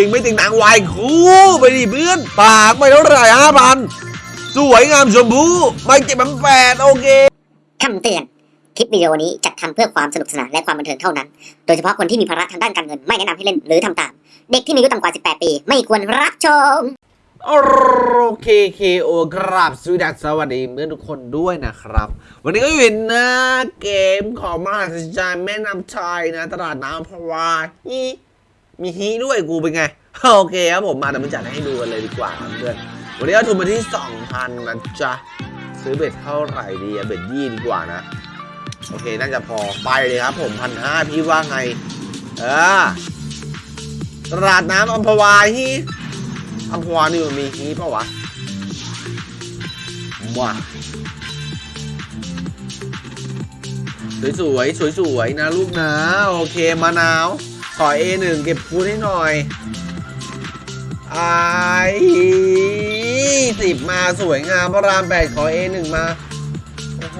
ยิงไม่ติงหนังวายคู่ไปดิเพื่อนปากไปเท่าไหร่ห้าพันสวยงามชมพูไม่เจ็บมันแปดโอเคคำเตือน คลิปวิดีโอนี้จัดทำเพื่อความสนุกสนานและความบันเทิงเท่านั้น โดยเฉพาะคนที่มีภาระทางด้านการเงินไม่แนะนำให้เล่นหรือทำตาม เด็กที่มีอายุต่ำกว่า 18 ปี ไม่ควรรับชม โอเคเคโอครับสวัสดีสวัสดีเพื่อนทุกคนด้วยนะครับ วันนี้ก็อยู่ในหน้าเกมของมหาสจารย์แม่น้ำชายนะตลาดน้ำพะวาฮี มีฮีด้วยกูเป็นไง โอเคครับผมมาเดี๋ยวมาจัดให้ดูกันเลยดีกว่าเพื่อนวันนี้ก็ทุนมาที่ 2,000นะจ๊ะ ซื้อเบ็ดเท่าไหร่ดีอะเบ็ดยี่ดีกว่านะ โอเค น่าจะพอไปเลยครับผมพันห้าพี่ว่าไง เออตลาดน้ำอัมพวาฮีอัมพวานี่มันมีฮีเปล่าวะว้าสวยสวยๆสวยๆนะลูกนะ โอเคมะนาว ขอ A1 เก็บคูณให้หน่อยไอสิบมาสวยงามพระรามแปดขอ A1 มา โอ้โห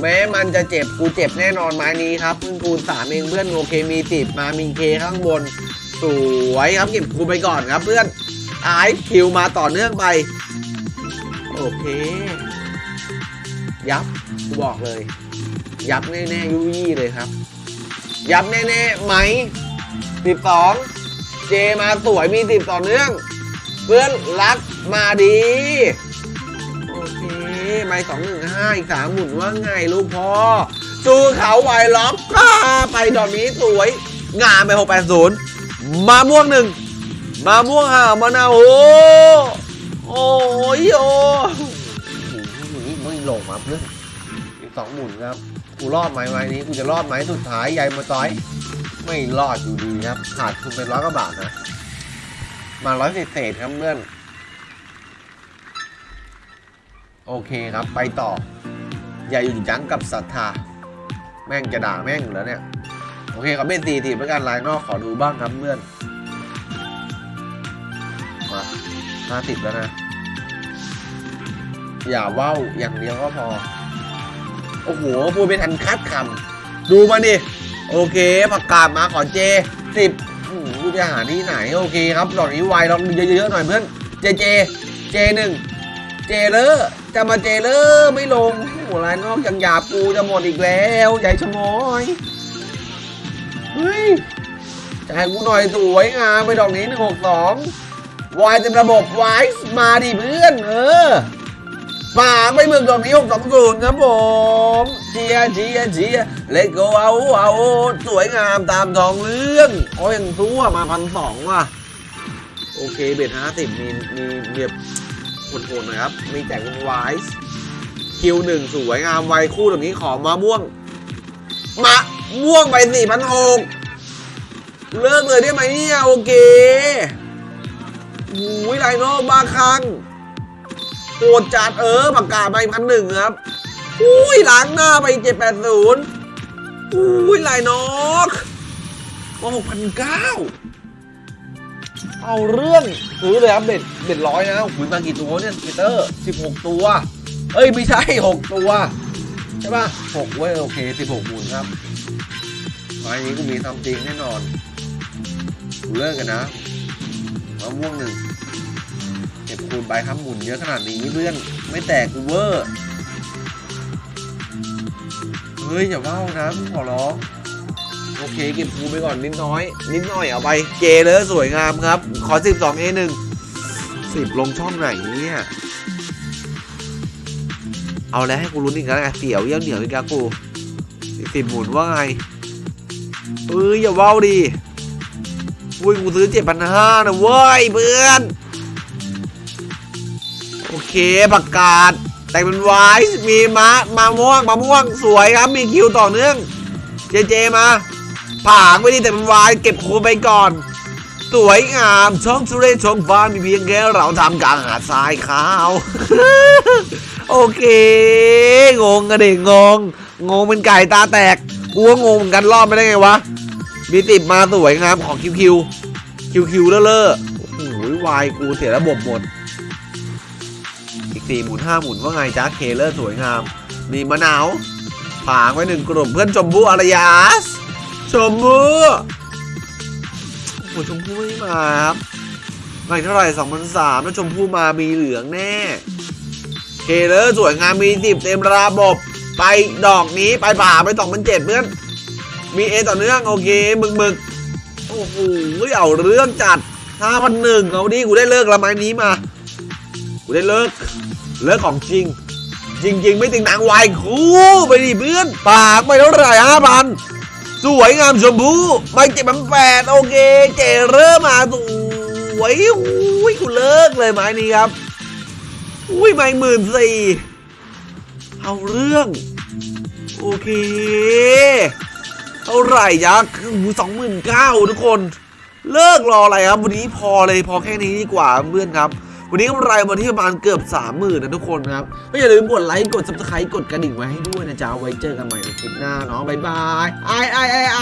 แม้มันจะเจ็บกูเจ็บแน่นอนไม้นี้ครับเพิ่งคูณสามเองเพื่อนโอเคมีติดมามีเคข้างบน สวยครับเก็บคูไปก่อนครับเพื่อนไอคิวมาต่อเนื่องไป โอเค ยับกูบอกเลย ยับแน่ๆยุยี่เลยครับ ยับแน่ๆไหมสิบสองเจมาสวยมีสิบต่อเนื่อง เพื่อนรักมาดี โอเคไม่สองหนึ่งห้าอีกสามหมุนว่าไงลูกพ่อสู้เขาไวล็อกอ่าไปดอกนี้สวย งามไปหกแปดศูนย์มาม่วงหนึ่งมาม่วงห่าวมะนาวโอ้โอ้ยโอ้ไม่ลงมาเพื่อน อีกสองหมุนครับ กูรอดไหมไม้นี้ กูจะรอดไหมสุดท้ายใหญ่มาต้อย ไม่รอดอยู่ดีครับ ขาดทุนเป็นร้อยกว่าบาทนะ มาร้อยเศษครับเพื่อน โอเคครับ ไปต่อ อย่าอยู่ยั้งกับศรัทธา แม่งจะด่าแม่งอยู่แล้วเนี่ย โอเคครับเป็นตีทีประกันลายนอกขอดูบ้างครับเพื่อน มาห้าสิบแล้วนะ อย่าเว้าอย่างเดียวก็พอ โอ้โหพูดไม่ทันคัดคำดูมาดิโอเคประกาศมาขอเจสิบกูจะหาที่ไหนโอเคครับดอกนี้ไวลองเยอะๆหน่อยเพื่อนเจเจเจหนึ่งเจเลอร์จะมาเจเลอร์ไม่ลงโหัวลายนอกยังหยาบกูจะหมดอีกแล้วใหญ่ชะมอยเฮ้ยจ่ายกูหน่อยสวยงามไปดอกนี้หนึ่งหกสองวายเต็มระบบวายมาดิเพื่อนเออ ปากไปเมืองดอกนี้หกสองศูนย์ครับผมเชียร์เชียร์เชียร์เลโกเอาเอาสวยงามตามทองเรื่องโอ้ยยังทั่วมาพันสองว่ะโอเคเบ็ดห้าสิบมีมีมีแบโหดๆหน่อยครับ มีแจกเป็นไวส์คิวหนึ่งสวยงามไวคู่ตรงนี้ขอมาม่วง มาม่วงไปสี่พันหกเลิกเลยได้ไหมเนี่ยโอเคอุ้ยไลโนบาคัง โหดจัดเออปากกาไปพันหนึ่งครับอุ้ยล้างหน้าไปเจ็ดแปดศูนย์อุ้ยไลนอกมาหกพันเก้าเอาเรื่องซื้อเลยครับเบ็ดเบ็ดร้อยนะหุยมากี่ตัวเนี่ยพีเตอร์สิบหกตัว เอ้ยไม่ใช่หกตัว ใช่ป่ะหกเว้ยโอเคสิบหกหมุนครับไม้นี้กูมีทำจริงแน่นอนกูเลิกกันนะมะม่วงหนึ่ง เก็บคูณใบครับหมุนเยอะขนาดนี้เพื่อนไม่แตกกูเวอร์เฮ้ยอย่าเว้านะพี่ขอร้องโอเคเก็บคูณไปก่อนนิดน้อย นิดหน่อยเอาไปเจเลยสวยงามครับ ขอ 12 A 1 10 ลงช่องไหนเนี่ยเอาแล้วให้กูลุ้นอีกแล้วไงเสียวเยี่ยวเหนียวอีกแล้วกูสิบหมุนว่าไงเอ้ยอย่าเว้าดิอุ้ยกูซื้อเจ็ดพันห้านะเว้ยเพื่อน โอเคประกาศแต่งเป็นไวส์มีมะมาม่วงมาม่วงสวยครับ มีคิวต่อเนื่อง เจเจมาผางไม่ดีแต่มันวายเก็บคูไปก่อน สวยงามช่องสุเรศช่องฟ้ามีเพียงแค่เราทำกลางหาดทรายขาว โอเค งงกันเด็กงง งงเป็นไก่ตาแตกกูก็งงเหมือนกันรอบไม่ได้ไงวะมีติดมาสวยงามของคิวคิวคิวคิวเลอะเลอะโอ้โหวายกูเสียระบบหมด สี่หมุนห้าหมุนว่าไงจ้าเคเลอร์สวยงาม มีมะนาวผางไว้หนึ่งกลุ่มเพื่อนชมพู่อารยาสชมพู่โอ้ชมพู่ไม่มาครับไม่เท่าไหร่สองพันสามถ้าชมพู่มามีเหลืองแน่เคเลยสวยงามมีสิบเต็มระบบ ไปดอกนี้ไปป่าไปสองพันเจ็ดเพื่อนมีเอต่อเนื่องโอเคมึกมึกโอ้โหเอาเรื่องจัดห้าพันหนึ่งเอาดิกูได้เลิกละไม้นี้มา กูได้เลิก เลิกของจริง จริง ๆ ไม่ติงหนังวายคู่ไปดิเพื่อนปากไปเท่าไหร่ห้าพันสวยงามชมพูไม่เจ็บมันแปดโอเค เจเริ่มมาสวยอุ้ยกูเลิกเลยไม้นี้ครับอุ้ยไม่หมื่นสี่เอาเรื่อง โอเคเท่าไหร่ยักษ์สองหมื่นเก้าทุกคน เลิกรออะไรครับ วันนี้พอเลยพอแค่นี้ดีกว่าเพื่อนครับ วันนี้กำไรมาที่ประมาณเกือบสามหมื่นนะทุกคนครับก็อย่าลืมกดไลค์กด subscribe กดกระดิ่งไว้ให้ด้วยนะจ๊ะไว้เจอกันใหม่ในคลิปหน้าเนาะบ๊ายบายไอไอไอไอ